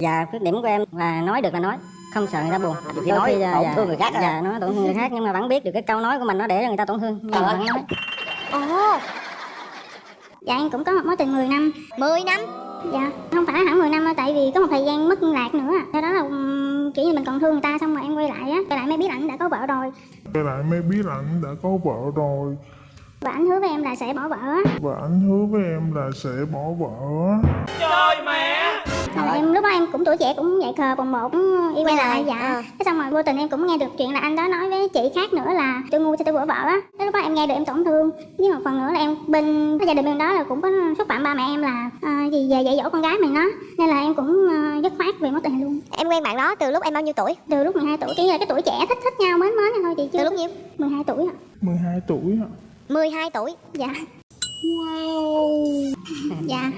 Dạ khuyết điểm của em là nói được là nói không sợ người ta buồn. Khi nói là- tổn dạ, thương người khác à? dạ nói tổn thương người khác nhưng mà vẫn biết được cái câu nói của mình nó để cho người ta tổn thương. Nhưng mà vẫn nói. Ồ. Dạ em cũng có một mối tình 10 năm. 10 năm? Dạ. Không phải hẳn 10 năm đâu Tại vì có một thời gian mất liên lạc nữa. À. Sau đó là kiểu như mình còn thương người ta Xong rồi em quay lại á. Quay lại mới biết ảnh đã có vợ rồi. Quay lại mới biết ảnh đã có vợ rồi. Và ảnh hứa với em là sẽ bỏ vợ á. Và ảnh hứa với em là sẽ bỏ vợ á Rồi em lúc đó em cũng tuổi trẻ cũng dạy khờ bồng bột cũng yêu Quay lại, dạ. ờ. Cái xong rồi vô tình em cũng nghe được chuyện là anh đó nói với chị khác nữa là tôi ngu cho tôi bỏ vợ á. Cái lúc đó em nghe được em tổn thương. Với một phần nữa là em bên cái gia đình bên đó là cũng có xúc phạm ba mẹ em là ờ, gì về dạy dỗ con gái mình đó. Nên là em cũng ờ, dứt khoát về mối tình luôn. Em quen bạn đó từ lúc em bao nhiêu tuổi? Từ lúc 12 tuổi là cái tuổi trẻ thích thích nhau mến mến thôi chị chưa Từ lúc nhiêu? 12 tuổi ạ. 12 tuổi hả 12 tuổi. Dạ. Wow. Dạ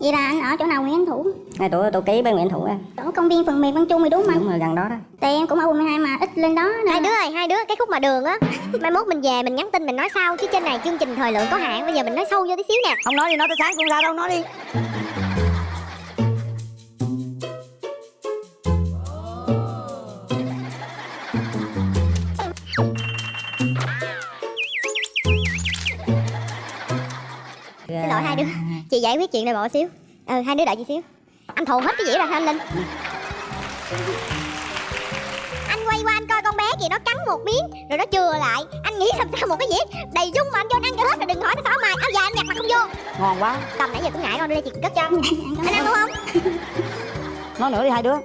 vậy là anh ở chỗ nào Nguyễn Văn Thủ? Hai tuổi tôi ký với Nguyễn Thủ em. Chỗ công viên phần mềm Văn Trung thì đúng không đúng rồi gần đó đó. Tại em cũng ở quận 12 mà ít lên đó nên Hai đứa ơi, hai đứa cái khúc mà đường á Mai mốt mình về mình nhắn tin mình nói sau Chứ trên này chương trình thời lượng có hạn Bây giờ mình nói sâu vô tí xíu nè Không nói đi nói tới sáng cũng sao đâu nói đi Chị giải quyết chuyện này bỏ xíu. Ừ hai đứa đợi chị xíu. Anh thù hết cái dĩa ra hả anh Linh? Anh quay qua anh coi con bé kìa nó cắn một miếng Rồi nó chừa lại. Anh nghĩ làm sao một cái dĩa đầy dung mà anh cho anh ăn cho hết Rồi đừng hỏi nó xỏ mày Áo dài anh nhặt mà không vô. Ngon quá. Cầm nãy giờ cũng ngại con đưa đây chị cất cho. Anh ăn không? Nói nữa đi hai đứa.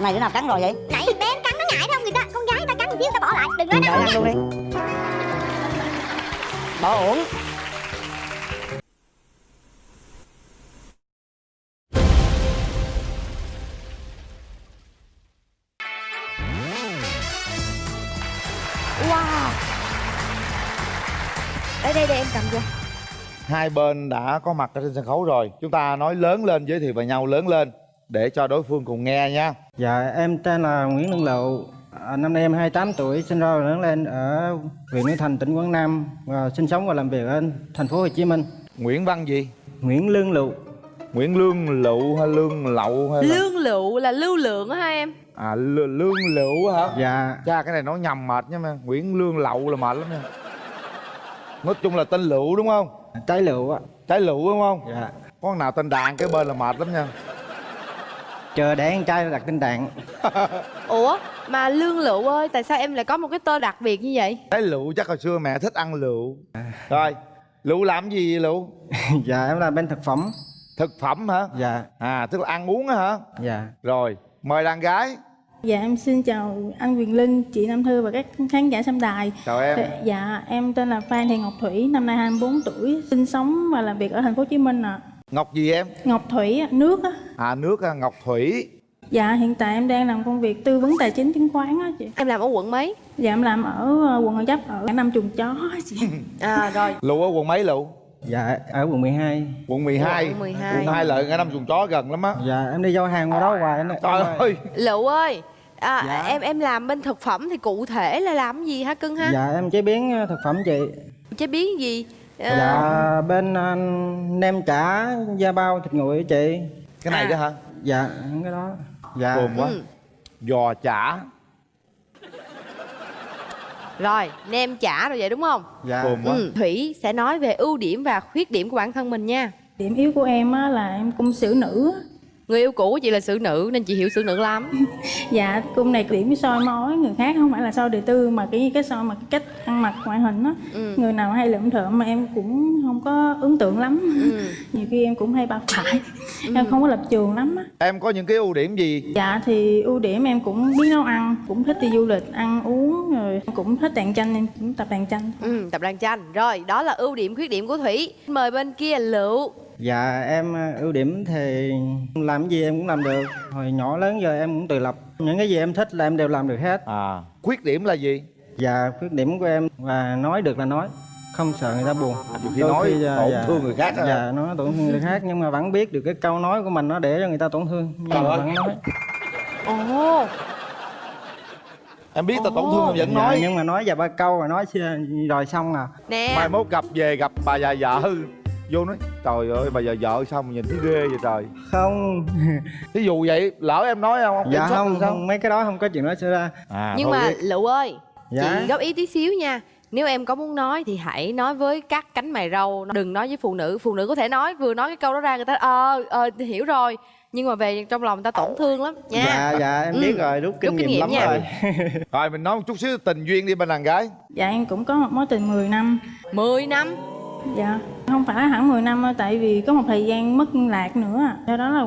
Này đứa nào cắn rồi vậy? Nãy bé cắn nó ngại đâu người ta Con gái người ta cắn một xíu người ta bỏ lại. Đừng nói nó ăn luôn đi. Bỏ uổng cầm cho hai bên đã có mặt ở trên sân khấu rồi. Chúng ta nói lớn lên giới thiệu về nhau lớn lên để cho đối phương cùng nghe nha. Dạ, em tên là Nguyễn Lương Lậu. À, năm nay em 28 tuổi, sinh ra và lớn lên ở huyện Núi Thành, tỉnh Quảng Nam. Và sinh sống và làm việc ở thành phố Hồ Chí Minh. nguyễn văn gì? Nguyễn Lương Lậu. nguyễn lương lựu hay lương lậu hay là Lương lựu là lưu lượng hai em? À lương lựu hả? Dạ, cha cái này nói nhầm mệt nha mà. Nguyễn lương lậu là mệt lắm nha nói chung là tên lựu đúng không trái lựu ạ. trái lựu đúng không Dạ. có con nào tên đàn cái bên là mệt lắm nha Chờ để ăn trai đặt tên đạn. Ủa mà lương lựu ơi Tại sao em lại có một cái tên đặc biệt như vậy trái lựu chắc hồi xưa mẹ thích ăn lựu rồi lựu làm gì vậy lựu dạ, em là bên thực phẩm. thực phẩm hả Dạ, à tức là ăn uống á hả dạ. rồi mời đàn gái Dạ em xin chào anh Quyền Linh, chị Nam Thư và các khán giả xem đài. chào em Dạ em tên là Phan Thị Ngọc Thủy, năm nay 24 tuổi, sinh sống và làm việc ở thành phố Hồ Chí Minh ạ. ngọc gì em Ngọc Thủy nước á. à nước à, ngọc thủy Dạ hiện tại em đang làm công việc tư vấn tài chính chứng khoán á chị. Em làm ở quận mấy Dạ em làm ở ờ, quận Gò Vấp ở năm chuồng chó chị. À rồi lựu ở quận mấy lựu Dạ, ở quận 12. quận 12 Quận 12. quận 2 lợi ngay năm chuồng chó gần lắm á Dạ, em đi giao hàng qua đó hoài. Em, trời ơi Lựu ơi à, Dạ. em em làm bên thực phẩm thì cụ thể là làm gì hả cưng ha Dạ, em chế biến ờ, thực phẩm chị. chế biến gì Ờ, Dạ, bên ờ, nem chả, da bao, thịt nguội chị. cái này đó hả Dạ, cái đó. Dạ. cồn quá Ừ. giò chả rồi nem chả rồi vậy đúng không Dạ. cồn quá ừ. Thủy sẽ nói về ưu điểm và khuyết điểm của bản thân mình nha Điểm yếu của em á là em cung xử nữ. Người yêu cũ của chị là xử nữ nên chị hiểu xử nữ lắm. Dạ cung này điểm soi mói người khác không phải là soi đời tư mà cái cái soi mà cái cách ăn mặc ngoại hình á. ừ. Người nào hay lượm thượm mà em cũng không có ấn tượng lắm. Ừ. nhiều khi em cũng hay bao phải em không có lập trường lắm á. Em có những cái ưu điểm gì? Dạ thì ưu điểm em cũng biết nấu ăn cũng thích đi du lịch ăn uống rồi cũng thích đàn tranh em cũng tập đàn tranh ừ tập đàn tranh rồi đó là ưu điểm khuyết điểm của thủy. Mời bên kia lựu Dạ em ờ, ưu điểm thì làm cái gì em cũng làm được. Hồi nhỏ lớn giờ em cũng tự lập. Những cái gì em thích là em đều làm được hết. À. Khuyết điểm là gì? Dạ khuyết điểm của em là nói được là nói Không sợ người ta buồn. Nhiều khi Đôi nói dạ, tổn dạ. thương người khác á. Dạ nói tổn thương người khác Nhưng mà vẫn biết được cái câu nói của mình nó để cho người ta tổn thương. Nhưng Trời mà ơi. vẫn nói. Ồ. Em biết tao tổn thương em vẫn Dạ, nói. Nhưng mà nói vài ba câu rồi nói rồi xong à. Nè. Mai mốt gặp về gặp bà già vợ vô nói trời ơi bà giờ vợ sao mà nhìn thấy ghê vậy trời? Không. Thí dụ vậy lỡ em nói không? Dạ không, sao? không mấy cái đó không có chuyện đó xảy ra. À, nhưng mà lựu ơi Dạ. chị góp ý tí xíu nha. Nếu em có muốn nói thì hãy nói với các cánh mày râu. Đừng nói với phụ nữ phụ nữ có thể nói vừa nói cái câu đó ra người ta ờ ờ hiểu rồi. Nhưng mà về trong lòng người ta tổn thương lắm nha. Dạ dạ em Ừ. biết rồi rút kinh, Rút kinh nghiệm, nghiệm lắm nha. rồi. Rồi mình nói một chút xíu tình duyên đi bên đàn gái. Dạ em cũng có một mối tình 10 năm. 10 năm Dạ Không phải hẳn 10 năm đâu, Tại vì có một thời gian mất liên lạc nữa. Do đó là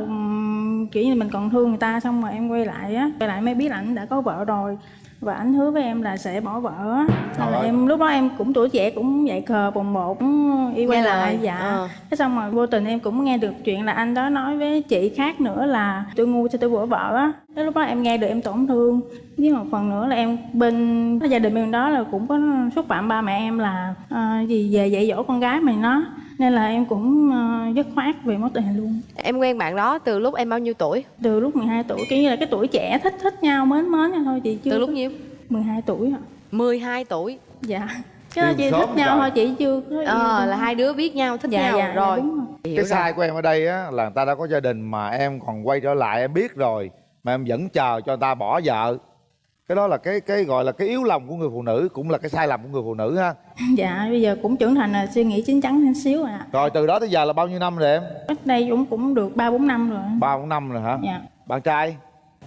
kiểu như mình còn thương người ta, Xong rồi em quay lại á, Quay lại mới biết là anh đã có vợ rồi và anh hứa với em là sẽ bỏ vợ. Á nên là em lúc đó em cũng tuổi trẻ cũng dạy cờ bồng bột cũng yêu quay lại dạ. Ờ. Thế xong rồi vô tình em cũng nghe được chuyện là anh đó nói với chị khác nữa là tôi ngu cho tôi bỏ vợ á. Thế lúc đó em nghe được em tổn thương. Với một phần nữa là em bên gia đình bên đó là cũng có xúc phạm ba mẹ em là ờ, gì về dạy dỗ con gái mình nó nên là em cũng ờ, dứt khoát về mối tình này luôn. Em quen bạn đó từ lúc em bao nhiêu tuổi? Từ lúc 12 tuổi kiểu như là cái tuổi trẻ thích thích nhau mến mến nhau thôi chị chưa từ lúc nhiêu? 12 tuổi hả 12 tuổi. Dạ. Cái đó chị thích nhau trời. thôi chị chưa có ờ đâu. là hai đứa biết nhau thích dạ, nhau. dạ, rồi. dạ, đúng rồi. Hiểu cái rồi. sai của em ở đây á là người ta đã có gia đình mà em còn quay trở lại em biết rồi mà em vẫn chờ cho người ta bỏ vợ cái đó là cái cái gọi là cái yếu lòng của người phụ nữ cũng là cái sai lầm của người phụ nữ ha. Dạ bây giờ cũng trưởng thành là suy nghĩ chín chắn hơn xíu rồi ạ. Rồi từ đó tới giờ là bao nhiêu năm rồi em? Cách đây cũng cũng được ba bốn năm rồi. Ba bốn năm rồi hả? Dạ. Bạn trai?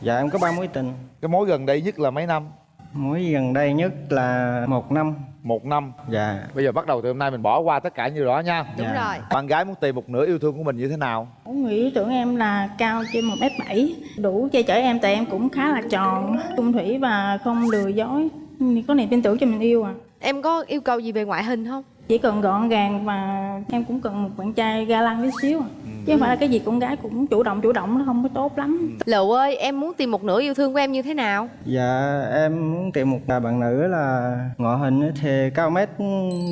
Dạ em có ba mối tình. Cái mối gần đây nhất là mấy năm mối gần đây nhất là một năm. Một năm. Dạ. Bây giờ bắt đầu từ hôm nay mình bỏ qua tất cả như đó nha. Đúng Dạ. rồi. Bạn gái muốn tìm một nửa yêu thương của mình như thế nào? Cũng nghĩ tưởng em là cao trên một m bảy. Đủ che chở em tại em cũng khá là tròn trung thủy và không lừa dối. Có niềm tin tưởng cho mình yêu à. Em có yêu cầu gì về ngoại hình không chỉ cần gọn gàng và em cũng cần một bạn trai ga lăng tí xíu. À. Ừ. chứ không phải là cái gì con gái cũng chủ động chủ động nó không có tốt lắm. Lựu ơi em muốn tìm một nửa yêu thương của em như thế nào? Dạ em muốn tìm một bạn nữ là ngoại hình thì cao mét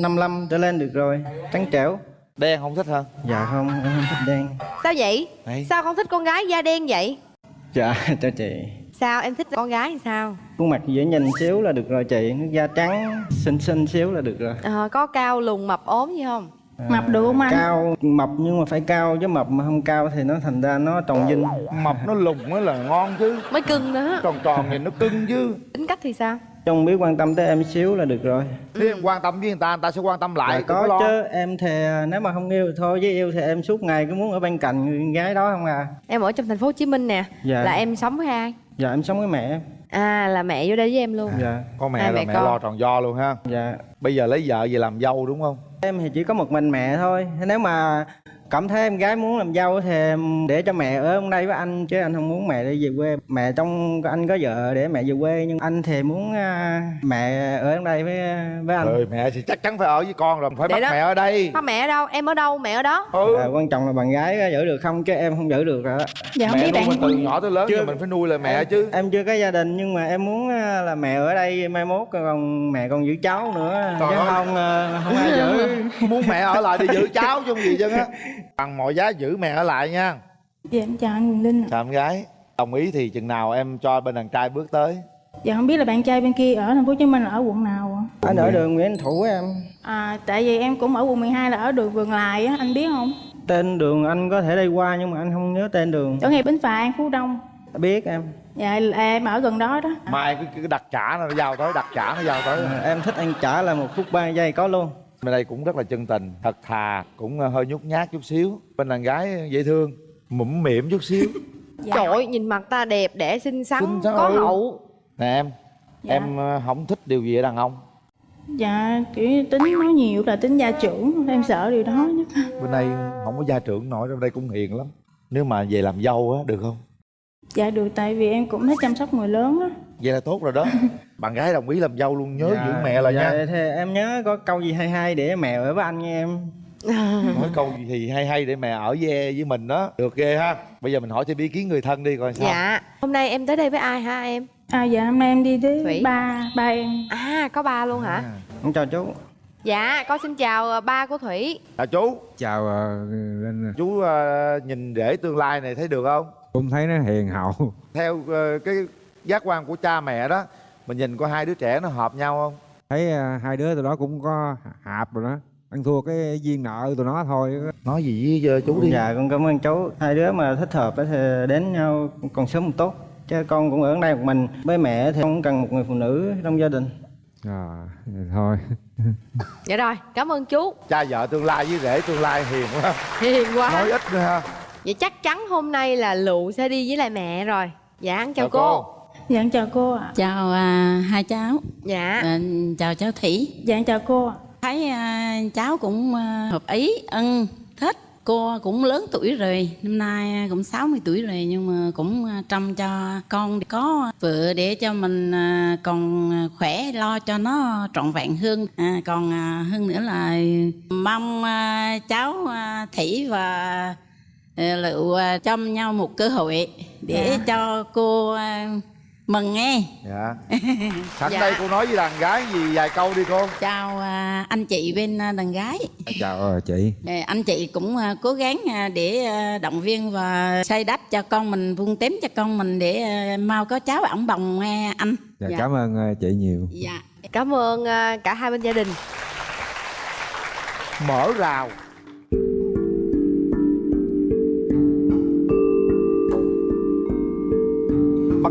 55 trở lên được rồi trắng trẻo. Đen không thích hả? Dạ không em không thích đen. Sao vậy? Đấy. sao không thích con gái da đen vậy? Dạ cho chị sao? Em thích con gái thì sao? Khuôn mặt dễ nhìn xíu là được rồi chị. Nước da trắng xinh xinh xíu là được rồi. Ờ, có cao lùn mập ốm gì không? Mập được không anh? cao mập nhưng mà phải cao chứ mập mà không cao thì nó thành ra nó tròn dinh mập nó lùng mới là ngon chứ. Mới cưng nữa. Tròn tròn nhìn nó cưng chứ. Tính cách thì sao? Trong biết quan tâm tới em xíu là được rồi. Nếu em quan tâm với người ta người ta sẽ quan tâm lại Dạ, có lo. chứ. Em thì à, nếu mà không yêu thì thôi với yêu thì em suốt ngày cứ muốn ở bên cạnh người gái đó không à. Em ở trong thành phố hồ chí minh nè. Dạ. là em sống với ai dạ em sống với mẹ em. À là mẹ vô đây với em luôn. Dạ. Có mẹ Hai rồi mẹ mẹ con. lo tròn do luôn ha. Dạ. Bây giờ lấy vợ về làm dâu đúng không? Em thì chỉ có một mình mẹ thôi. Nếu mà cảm thấy em gái muốn làm dâu thì em để cho mẹ ở đây với anh chứ anh không muốn mẹ đi về quê. Mẹ trong anh có vợ để mẹ về quê nhưng anh thì muốn à, mẹ ở đây với với anh. Ừ mẹ thì chắc chắn phải ở với con rồi phải Để bắt đó. mẹ ở đây. Có mẹ ở đâu? Em ở đâu? Mẹ ở đó. Ừ. À, quan trọng là bạn gái giữ được không chứ em không giữ được rồi đó dạ không mẹ biết nuôi bạn. mình từ nhỏ tới lớn Chưa- rồi mình phải nuôi lại mẹ chứ. Em chưa có gia đình nhưng mà em muốn à, là mẹ ở đây mai mốt còn mẹ còn giữ cháu nữa. Trời chứ ơi. không à, không ai giữ. Muốn mẹ ở lại để giữ cháu chứ không gì chứ á bằng mọi giá giữ mẹ ở lại nha. Dạ em chào anh Quyền Linh ạ. chào em gái. Đồng ý thì chừng nào em cho bên đàn trai bước tới. Dạ không biết là bạn trai bên kia ở thành phố hồ chí minh là ở quận nào ạ? Anh ở đường Nguyễn Thủ em. À tại vì em cũng ở quận 12 là ở đường vườn lài á anh biết không? Tên đường anh có thể đi qua nhưng mà anh không nhớ tên đường. Chỗ ngay bến phà an phú đông. Biết em. Dạ là em ở gần đó đó. Mai cứ, cứ đặt trả nó giao tới đặt trả nó giao tới. Em thích anh trả là một phút ba giây có luôn bên đây cũng rất là chân tình thật thà cũng ờ, hơi nhút nhát chút xíu. Bên đàn gái dễ thương mũm mỉm chút xíu. Dạ. trời ơi nhìn mặt ta đẹp đẽ xinh xắn Xinh xắn, có ừ. hậu. Nè em Dạ. em ờ, không thích điều gì ở đàn ông. Dạ kiểu tính nói nhiều là tính gia trưởng em sợ điều đó nhất. Bên đây không có gia trưởng nổi bên đây cũng hiền lắm. Nếu mà về làm dâu á được không? Dạ được tại vì em cũng thích chăm sóc người lớn á vậy là tốt rồi đó. Bạn gái đồng ý làm dâu luôn nhớ Dạ, giữ mẹ là dạ, nha thì em nhớ có câu gì hay hay để mẹ ở với anh nha em. Nói câu gì thì hay hay để mẹ ở với với mình đó. Được ghê ha. Bây giờ mình hỏi thêm ý kiến người thân đi coi sao. Dạ. Hôm nay em tới đây với ai hả em? À dạ hôm nay em đi Thủy. với ba ba em. À có ba luôn hả? Em chào chú. Dạ con xin chào ờ, ba của thủy. Chào chú. Chào Linh chú ờ, nhìn rể tương lai này thấy được không? Cũng thấy nó hiền hậu. Theo ờ, cái giác quan của cha mẹ đó mình nhìn có hai đứa trẻ nó hợp nhau không? Thấy ờ, hai đứa tụi đó cũng có hạp rồi đó ăn thua cái duyên nợ tụi nó thôi. Nói gì với chú đi. dạ con cảm ơn chú. Hai đứa mà thích hợp á thì đến nhau còn sớm một tốt. Chứ con cũng ở đây một mình. Với mẹ thì không cần một người phụ nữ trong gia đình. À thôi. Dạ rồi cảm ơn chú. Cha vợ tương lai với rể tương lai hiền quá. Hiền quá. Nói ít nữa ha. Vậy chắc chắn hôm nay là lụ sẽ đi với lại mẹ rồi. Dạ chào, Chào cô. cô. Dạ chào cô ạ Chào à, hai cháu. dạ À, chào cháu Thủy. dạ chào cô ạ Thấy à, cháu cũng à, hợp ý, ân, thích. Cô cũng lớn tuổi rồi, năm nay cũng 60 tuổi rồi nhưng mà cũng à, trông cho con có vợ để cho mình à, còn khỏe lo cho nó trọn vẹn hơn. À, còn à, hơn nữa là mong à, cháu à, Thủy và à, Lựu à, cho nhau một cơ hội để Dạ. cho cô à, mừng nghe. dạ. Sẵn Dạ. đây cô nói với đàn gái gì vài câu đi cô. Chào à, anh chị bên à, đàn gái. Chào ờ, chị. Anh chị cũng à, cố gắng à, để à, động viên và xây đắp cho con mình vun tém cho con mình để à, mau có cháu ổng bồng nghe anh. Dạ, cảm ơn chị nhiều. Dạ. Cảm ơn à, cả hai bên gia đình. Mở rào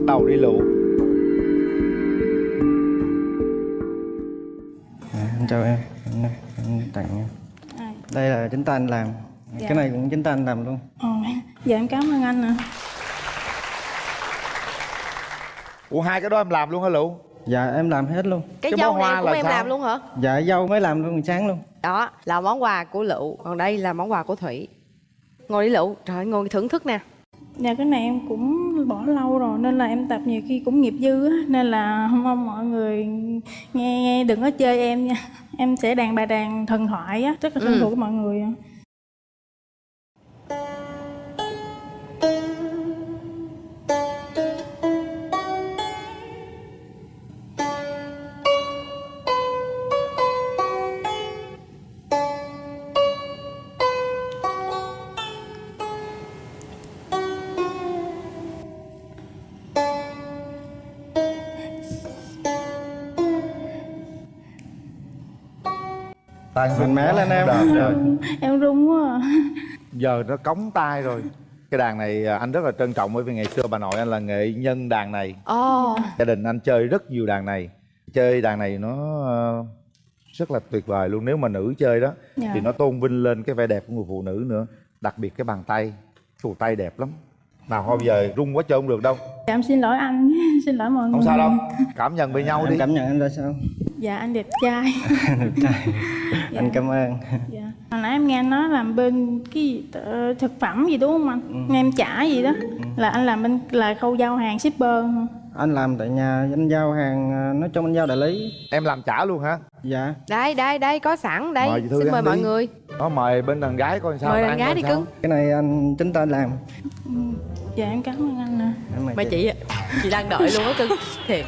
đầu đi lụ dạ, em chào em. Em, đây, em tặng em. À. đây là chính tay anh làm. Dạ. cái này cũng chính tay anh làm luôn. Ồ, dạ em cảm ơn anh ạ. Ủa hai cái đó em làm luôn hả lụ dạ em làm hết luôn. Cái, Cái dâu này hoa cũng là em sao? làm luôn hả? Dạ dâu mới làm luôn sáng luôn. Đó là món quà của lựu. Còn đây là món quà của thủy. Ngồi đi lựu. Trời ơi, ngồi thưởng thức nè. Dạ cái này em cũng bỏ lâu rồi nên là em tập nhiều khi cũng nghiệp dư á nên là mong mọi người nghe, nghe đừng có chơi em nha em sẽ đàn bài đàn thần thoại á rất là thân Ừ. thuộc với mọi người tay Mạnh mẽ lên em. Rồi. em run quá à. giờ nó cống tay rồi. Cái đàn này à, anh rất là trân trọng bởi vì ngày xưa bà nội anh là nghệ nhân đàn này. Ồ. Gia đình anh chơi rất nhiều đàn này. Chơi đàn này nó ờ, rất là tuyệt vời luôn. Nếu mà nữ chơi đó Dạ. thì nó tôn vinh lên cái vẻ đẹp của người phụ nữ nữa. Đặc biệt cái bàn tay. Phù tay đẹp lắm. Nào thôi giờ rung quá chơi không được đâu. Dạ em xin lỗi anh. Xin lỗi mọi người. không sao đâu. Cảm nhận với nhau em đi. cảm nhận anh ra sao? Dạ anh đẹp trai. Được trai. Anh cảm ơn. Dạ. Hồi nãy em nghe anh nói làm bên cái gì, thực phẩm gì đúng không anh? Nghe em trả gì đó. Là anh làm bên là khâu giao hàng shipper anh làm tại nhà anh giao hàng à, nói chung anh giao đại lý. Em làm trả luôn hả? Dạ. Đây đây đây có sẵn đây. Mời xin mời mọi đi. người. Nó mời bên đàn gái coi sao Mời ta đàn gái đi cưng. cái này anh chính tay làm. Dạ em cảm ơn anh nè. Mời mà chị. chị. Đang đợi luôn á cưng. Thiệt.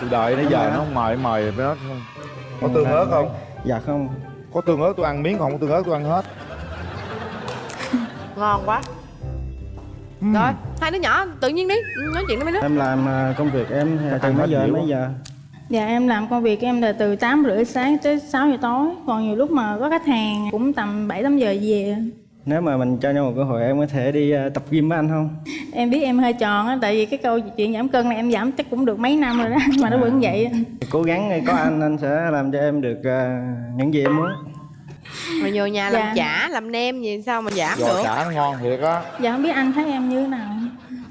Tôi đợi nãy giờ nó không mời mời nó không có tương ớt không? Dạ không có tương ớt tôi ăn miếng còn không có tương ớt tôi ăn hết. Ngon quá. Rồi hai đứa nhỏ tự nhiên đi nói chuyện với mấy đứa. Em làm à, công việc em từ mấy giờ mấy giờ? Dạ em làm công việc em là từ 8 rưỡi sáng tới 6 giờ tối. Còn nhiều lúc mà có khách hàng cũng tầm 7-8 giờ về nếu mà mình cho nhau một cơ hội em có thể đi à, tập gym với anh không? Em biết em hơi tròn á Tại vì cái câu chuyện giảm cân này em giảm chắc cũng được mấy năm rồi đó Mà nó vẫn vậy cố gắng có anh anh sẽ làm cho em được à, những gì em muốn. Mà vô nhà làm Dạ. chả làm nem gì sao mà giảm giò được? chả nó ngon thiệt á. Dạ không biết anh thấy em như thế nào.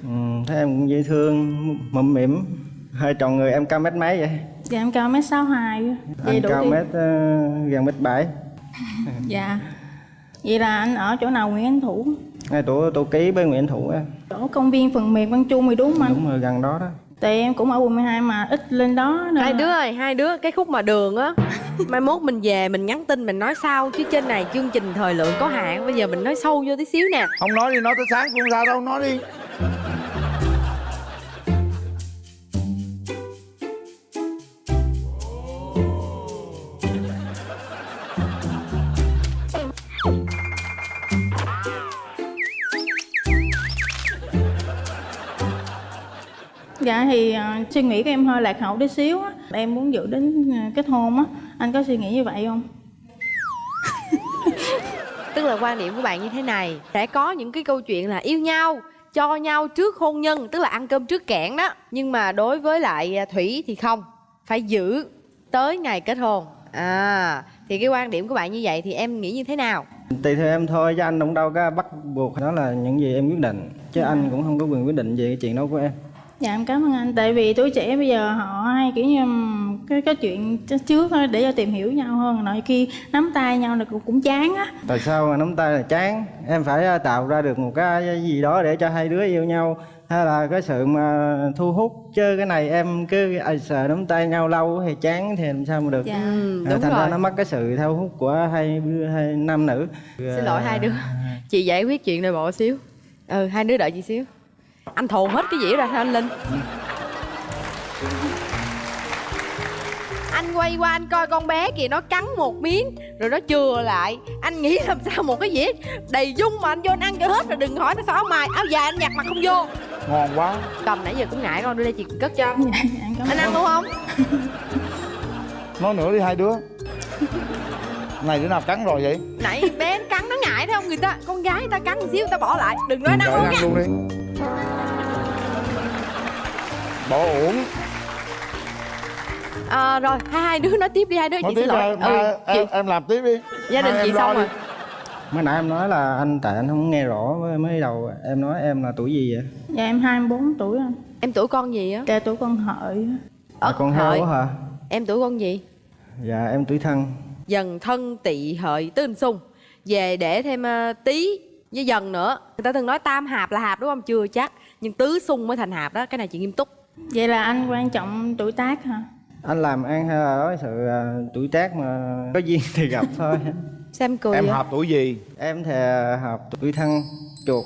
Ừ, thấy em cũng dễ thương mụm mỉm hơi tròn người em cao mét mấy vậy? Dạ em cao mét 62 Vậy anh đủ cao đi. mét uh, gần mét bảy. Dạ Vậy là anh ở chỗ nào Nguyễn Anh Thủ? Ngay tổ tổ ký với Nguyễn Thủ em Chỗ công viên phần mềm Văn Trung thì đúng không anh? đúng rồi gần đó đó. Tại em cũng ở quận 12 mà ít lên đó nên hai đứa ơi hai đứa cái khúc mà đường á mai mốt mình về mình nhắn tin mình nói sau chứ trên này chương trình thời lượng có hạn bây giờ mình nói sâu vô tí xíu nè. Không nói đi nói tới sáng cũng sao đâu nói đi suy nghĩ của em hơi lạc hậu tí xíu á. Em muốn dự đến ờ, kết hôn á. Anh có suy nghĩ như vậy không? tức là quan điểm của bạn như thế này sẽ có những cái câu chuyện là yêu nhau cho nhau trước hôn nhân tức là ăn cơm trước kẽn đó. Nhưng mà đối với lại à, thủy thì không phải giữ tới ngày kết hôn. À thì cái quan điểm của bạn như vậy thì em nghĩ như thế nào? Tùy theo em thôi chứ anh cũng đâu có bắt buộc đó là những gì em quyết định. Chứ anh cũng không có quyền quyết định về cái chuyện đó của em Dạ em cảm ơn anh. Tại vì tuổi trẻ bây giờ họ hay kiểu như cái cái chuyện trước á, để cho tìm hiểu nhau hơn. Nội khi nắm tay nhau là cũng, cũng chán á. Tại sao mà nắm tay là chán? Em phải à, tạo ra được một cái gì đó để cho hai đứa yêu nhau. Hay là cái sự mà thu hút chứ cái này em cứ ai sờ nắm tay nhau lâu thì chán thì làm sao mà được. Dạ. Ừ, À, đúng thành ra rồi. nó mất cái sự thu hút của hai hai nam nữ. Xin lỗi hai đứa. Chị giải quyết chuyện nội bộ xíu. Ừ hai đứa đợi chị xíu anh thồn hết cái dĩa ra sao anh linh? Anh quay qua anh coi con bé kìa nó cắn một miếng rồi nó chừa lại. Anh nghĩ làm sao một cái dĩa đầy dung mà anh vô anh ăn cho hết rồi đừng hỏi nó sao áo mài. Áo dài anh nhặt mặt không vô. Ngon quá. Cầm nãy giờ cũng ngại con đưa đây chị cất cho. Dạ em cảm anh ăn luôn không? Nói nữa đi hai đứa. Này đứa nào cắn rồi vậy? Nãy bé cắn nó ngại thấy không? Người ta con gái người ta cắn một xíu người ta bỏ lại. Đừng nói anh ăn Đợi luôn nha. luôn đi bỏ uổng. À, rồi hai hai đứa nói tiếp đi hai đứa nói chị tiếp xin lỗi. đi em, chị, em, làm tiếp đi. Gia đình chị xong đi. rồi. mới nãy em nói là anh tại anh không nghe rõ mới, mới đầu em nói em là tuổi gì vậy? Dạ em 24 tuổi anh em tuổi con gì á? Dạ tuổi con hợi. Á. à, con hợi. hả? Em tuổi con gì? Dạ em tuổi thân. Dần thân tỵ hợi tứ hình xung về để thêm ờ, tý với dần nữa. Người ta thường nói tam hạp là hạp đúng không? Chưa chắc. Nhưng tứ xung mới thành hạp đó. Cái này chị nghiêm túc Vậy là anh quan trọng tuổi tác hả? anh làm ăn hay là nói sự à, tuổi tác mà có duyên thì gặp thôi xem cười em vậy? hợp tuổi gì em thì hợp tuổi thân chuột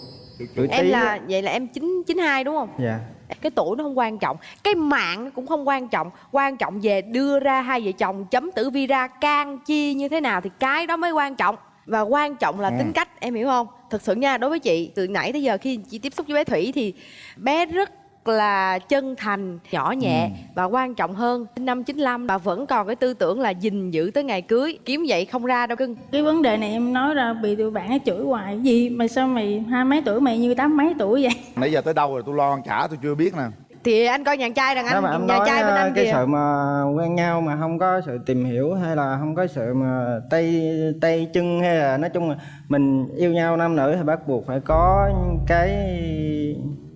tuổi em Tý là á. vậy là em chín chín hai đúng không dạ cái tuổi nó không quan trọng cái mạng nó cũng không quan trọng quan trọng về đưa ra hai vợ chồng chấm tử vi ra can chi như thế nào thì cái đó mới quan trọng và quan trọng là Ừ. tính cách em hiểu không thực sự nha đối với chị từ nãy tới giờ khi chị tiếp xúc với bé thủy thì bé rất là chân thành nhỏ nhẹ Ừ. và quan trọng hơn. Năm 95 bà vẫn còn cái tư tưởng là gìn giữ tới ngày cưới kiếm vậy không ra đâu cưng. Cái vấn đề này em nói ra bị tụi bạn nó chửi hoài. Gì mà sao mày hai mấy tuổi mày như tám mấy tuổi vậy? Nãy giờ tới đâu rồi? Tôi lo ăn trả tôi chưa biết nè. Thì anh coi nhà trai đàn mà anh em nhà trai bên à, anh cái kìa. sự mà quen nhau mà không có sự tìm hiểu hay là không có sự mà tay tay chân hay là nói chung là mình yêu nhau nam nữ thì bắt buộc phải có cái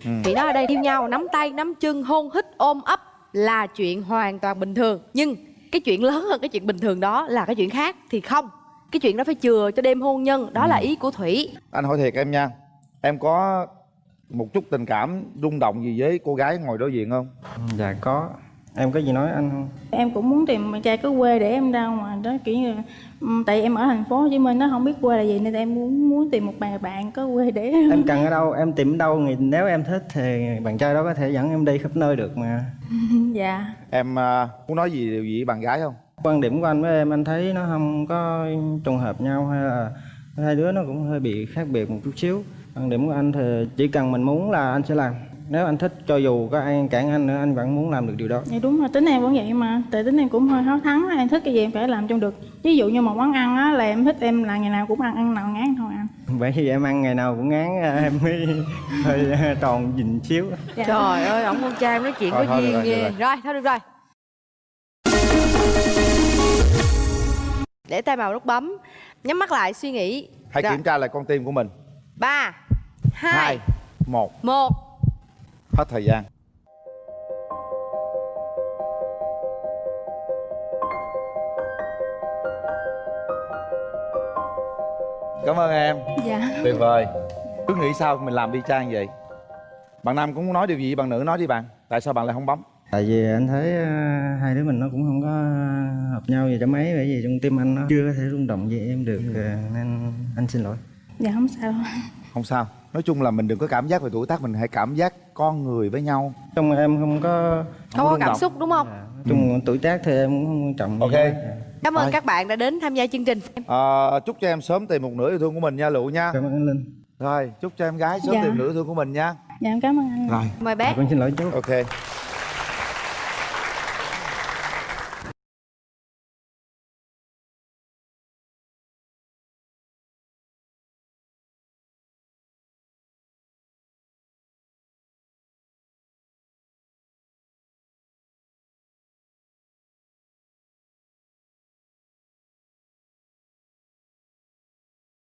Chị nói ở đây yêu nhau nắm tay nắm chân hôn hít ôm ấp là chuyện hoàn toàn bình thường. Nhưng cái chuyện lớn hơn cái chuyện bình thường đó là cái chuyện khác thì không. Cái chuyện đó phải chừa cho đêm hôn nhân đó là ý của thủy. Anh hỏi thiệt em nha em có một chút tình cảm rung động gì với cô gái ngồi đối diện không? Dạ có em có gì nói anh không? Em cũng muốn tìm bạn trai có quê để em ra ngoài đó kiểu như Tại em ở thành phố Hồ Chí Minh nó không biết quê là gì Nên em muốn muốn tìm một bạn bạn có quê để em cần ở đâu em tìm ở đâu thì nếu em thích thì bạn trai đó có thể dẫn em đi khắp nơi được mà. Dạ. Em à, muốn nói gì điều gì với bạn gái không? Quan điểm của anh với em anh thấy nó không có trùng hợp nhau hay là hai đứa nó cũng hơi bị khác biệt một chút xíu. Quan điểm của anh thì chỉ cần mình muốn là anh sẽ làm nếu anh thích cho dù có ai cản anh nữa anh vẫn muốn làm được điều đó. Dạ đúng rồi, tính em vẫn vậy mà. Tại tính em cũng hơi háo thắng Em thích cái gì em phải làm trong được. Ví dụ như một món ăn á là em thích em là ngày nào cũng ăn Ăn nào ngán thôi anh. Bởi vì em ăn ngày nào cũng ngán em mới hơi tròn dình xíu. Dạ. trời ơi ổng con trai nói chuyện Thôi, có duyên rồi, ghê. rồi. rồi thôi được rồi. Để tay vào nút bấm nhắm mắt lại suy nghĩ. Hãy kiểm tra lại con tim của mình. Ba hai hai một. một hết thời gian. Cảm ơn em. Dạ. Tuyệt vời. Cứ nghĩ sao mình làm đi trang vậy? Bạn nam cũng muốn nói điều gì bạn nữ nói đi bạn. Tại sao bạn lại không bấm? Tại vì anh thấy ờ, hai đứa mình nó cũng không có hợp nhau gì cho mấy bởi vì trong tim anh nó chưa có thể rung động với em được ờ, nên anh xin lỗi. Dạ không sao. Không sao nói chung là mình đừng có cảm giác về tuổi tác mình hãy cảm giác con người với nhau. Trong em không có không có rung cảm xúc đúng không? Nói chung tuổi tác thì em cũng không quan trọng Ok. cảm ơn Rồi. các bạn đã đến tham gia chương trình. Ờ, chúc cho em sớm tìm một nửa yêu thương của mình nha lụ nha. Cảm ơn anh linh. Rồi chúc cho em gái sớm Dạ. tìm nửa yêu thương của mình nha. Dạ em cảm ơn anh. Rồi. Mời bé con xin lỗi chú. Ok